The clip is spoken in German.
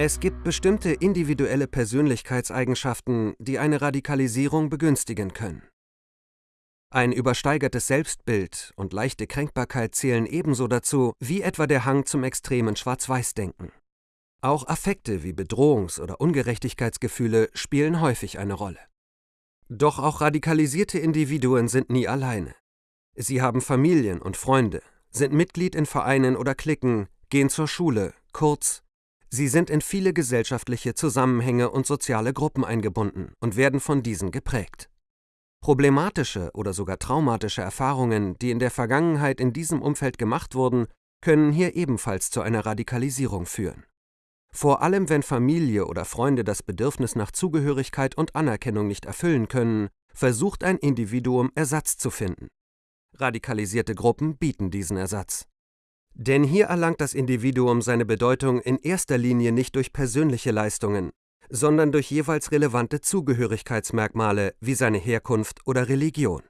Es gibt bestimmte individuelle Persönlichkeitseigenschaften, die eine Radikalisierung begünstigen können. Ein übersteigertes Selbstbild und leichte Kränkbarkeit zählen ebenso dazu wie etwa der Hang zum extremen Schwarz-Weiß-Denken. Auch Affekte wie Bedrohungs- oder Ungerechtigkeitsgefühle spielen häufig eine Rolle. Doch auch radikalisierte Individuen sind nie alleine. Sie haben Familien und Freunde, sind Mitglied in Vereinen oder Cliquen, gehen zur Schule, kurz, Sie sind in viele gesellschaftliche Zusammenhänge und soziale Gruppen eingebunden und werden von diesen geprägt. Problematische oder sogar traumatische Erfahrungen, die in der Vergangenheit in diesem Umfeld gemacht wurden, können hier ebenfalls zu einer Radikalisierung führen. Vor allem wenn Familie oder Freunde das Bedürfnis nach Zugehörigkeit und Anerkennung nicht erfüllen können, versucht ein Individuum Ersatz zu finden. Radikalisierte Gruppen bieten diesen Ersatz. Denn hier erlangt das Individuum seine Bedeutung in erster Linie nicht durch persönliche Leistungen, sondern durch jeweils relevante Zugehörigkeitsmerkmale wie seine Herkunft oder Religion